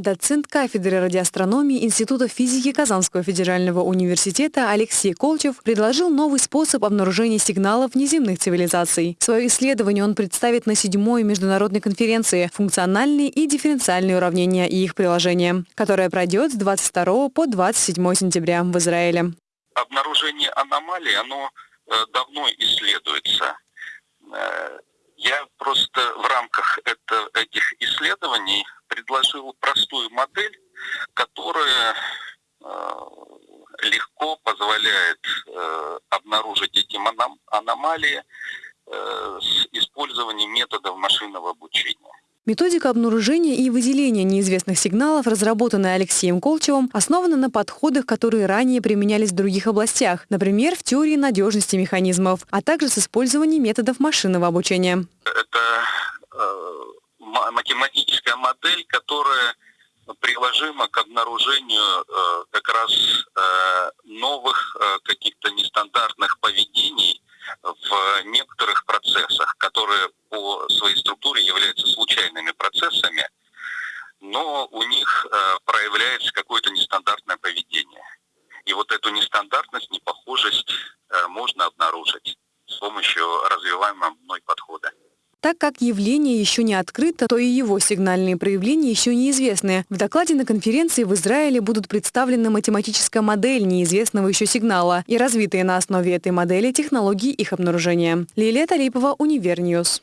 Доцент кафедры радиоастрономии Института физики Казанского федерального университета Алексей Колчев предложил новый способ обнаружения сигналов внеземных цивилизаций. Свое исследование он представит на седьмой международной конференции «Функциональные и дифференциальные уравнения и их приложения», которая пройдет с 22 по 27 сентября в Израиле. Обнаружение аномалий, оно э, давно исследуется. Этих исследований предложил простую модель, которая э, легко позволяет э, обнаружить эти аномалии э, с использованием методов машинного обучения. Методика обнаружения и выделения неизвестных сигналов, разработанная Алексеем Колчевым, основана на подходах, которые ранее применялись в других областях, например, в теории надежности механизмов, а также с использованием методов машинного обучения. Математическая модель, которая приложима к обнаружению э, как раз э, новых э, каких-то нестандартных поведений в некоторых процессах, которые по своей структуре являются случайными процессами, но у них э, проявляется какое-то нестандартное поведение. И вот эту нестандартность, непохожесть э, можно обнаружить с помощью развиваемого мной подхода. Так как явление еще не открыто, то и его сигнальные проявления еще неизвестны. В докладе на конференции в Израиле будут представлены математическая модель неизвестного еще сигнала и развитые на основе этой модели технологии их обнаружения. Лилия Талипова, Univer News.